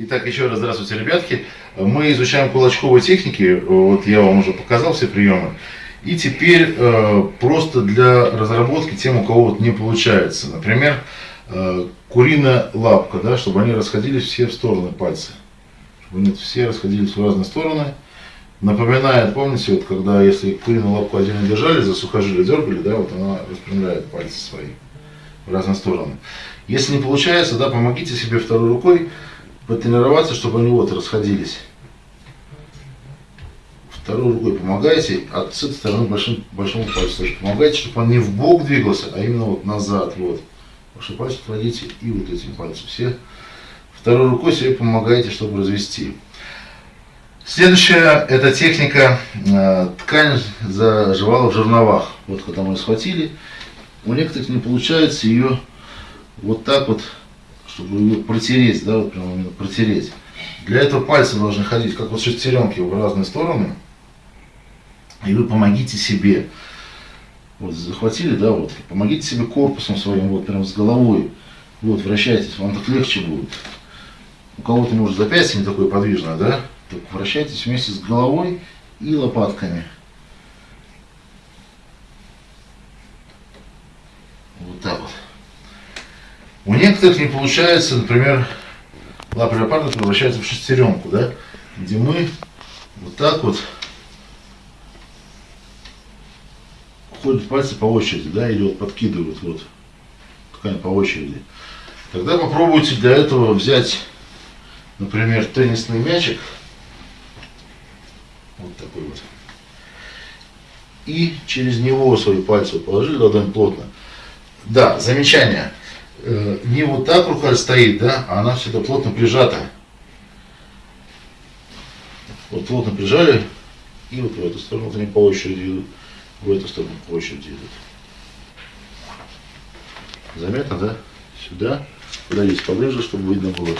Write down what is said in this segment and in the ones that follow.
Итак, еще раз здравствуйте, ребятки. Мы изучаем кулачковые техники. Вот я вам уже показал все приемы. И теперь э, просто для разработки тем, у кого вот не получается. Например, э, куриная лапка, да, чтобы они расходились все в стороны пальцы. Чтобы они все расходились в разные стороны. Напоминает, помните, вот когда если куриную лапку отдельно держали, за сухожилие дергали, да, вот она распрямляет пальцы свои в разные стороны. Если не получается, да, помогите себе второй рукой потренироваться, чтобы они вот расходились. Второй рукой помогайте, а с этой стороны большим, большому пальцу тоже помогайте, чтобы он не в бок двигался, а именно вот назад. Вот. Ваши пальцы кладите и вот этим пальцем все. Второй рукой себе помогайте, чтобы развести. Следующая, это техника, э, ткань заживала в жерновах. Вот когда мы ее схватили, у некоторых не получается ее вот так вот чтобы ее протереть, да, вот прямо именно протереть. Для этого пальцы должны ходить, как вот шестеренки, в разные стороны. И вы помогите себе. Вот захватили, да, вот, помогите себе корпусом своим, вот прям с головой. Вот, вращайтесь, вам так легче будет. У кого-то, может, запястье не такое подвижное, да? Так вращайтесь вместе с головой и лопатками. Вот так вот. У некоторых не получается, например, лапа леопарда превращается в шестеренку, да, где мы вот так вот ходят пальцы по очереди, да, или вот подкидывают вот ткань по очереди. Тогда попробуйте для этого взять, например, теннисный мячик, вот такой вот, и через него свои пальцы положили ладонь плотно. Да, замечание. Э, не вот так рука стоит, да, а она всегда плотно прижата. Вот плотно прижали, и вот в эту сторону, вот они по очереди идут, в эту сторону по очереди идут. Заметно, да? Сюда, подойдите поближе, чтобы видно было.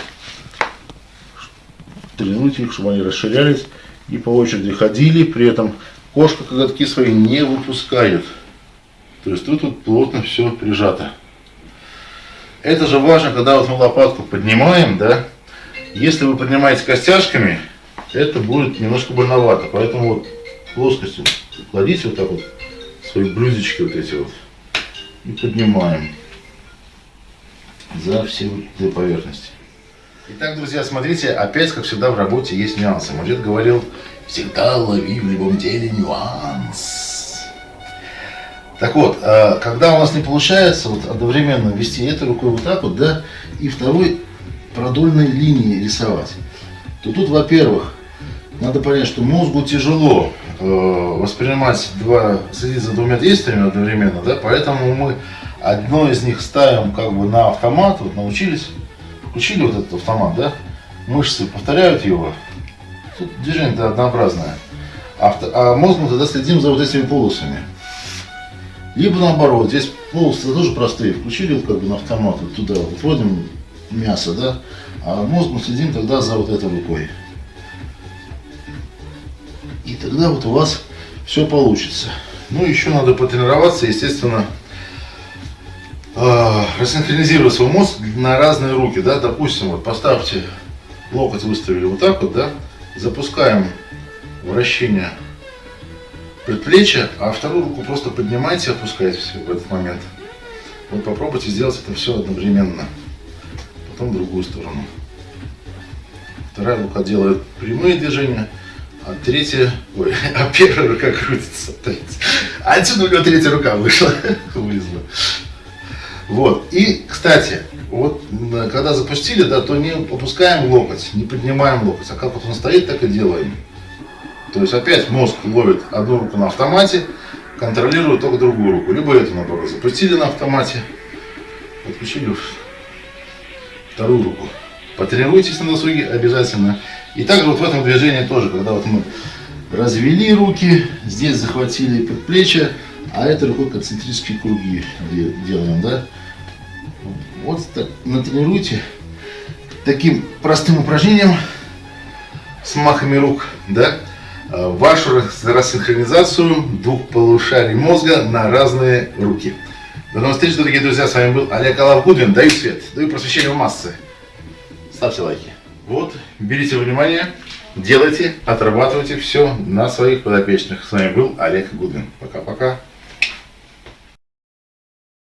Тренируйте их, чтобы они расширялись и по очереди ходили, при этом кошка коготки свои не выпускает. То есть тут вот плотно все прижато. Это же важно, когда вот мы лопатку поднимаем, да, если вы поднимаете костяшками, это будет немножко больновато, поэтому вот плоскостью кладите вот так вот свои блюдечки вот эти вот и поднимаем за все две поверхности. Итак, друзья, смотрите, опять, как всегда, в работе есть нюансы. Дед говорил, всегда лови в любом деле нюанс. Так вот, а, когда у нас не получается вот одновременно вести этой рукой вот так вот, да, и второй продольной линии рисовать, то тут, во-первых, надо понять, что мозгу тяжело э, воспринимать два, следить за двумя действиями одновременно, да, поэтому мы одно из них ставим как бы на автомат, вот научились, включили вот этот автомат, да, мышцы повторяют его, тут движение-то однообразное, а, а мозг мы тогда следим за вот этими полосами. Либо наоборот, здесь полосы тоже простые, включили как бы на автомат, вот туда вот вводим мясо, да, а мозг мы следим тогда за вот этой рукой. И тогда вот у вас все получится. Ну, еще надо потренироваться, естественно, э, рассинхронизировать свой мозг на разные руки, да, допустим, вот поставьте локоть выставили вот так вот, да, запускаем вращение предплечье, а вторую руку просто поднимайте, опускайте все в этот момент. Вот попробуйте сделать это все одновременно. Потом в другую сторону. Вторая рука делает прямые движения, а третья, ой, а первая рука крутится. Отсюда у него третья рука вышла, вылезла. Вот. И, кстати, вот когда запустили, да, то не опускаем локоть, не поднимаем локоть, а как вот он стоит, так и делаем. То есть опять мозг ловит одну руку на автомате, контролирует только другую руку. Либо эту, наоборот, запустили на автомате, подключили вторую руку. Потренируйтесь на досуге обязательно. И также вот в этом движении тоже, когда вот мы развели руки, здесь захватили предплечье, а этой рукой концентрические круги делаем, да. Вот так натренируйте таким простым упражнением с махами рук, да, вашу рассинхронизацию двух полушарий мозга на разные руки. До новых встреч, дорогие друзья. С вами был Олег Алавгудвин. Даю свет, даю просвещение в массы. Ставьте лайки. Вот, берите внимание, делайте, отрабатывайте все на своих подопечных. С вами был Олег Гудвин. Пока-пока.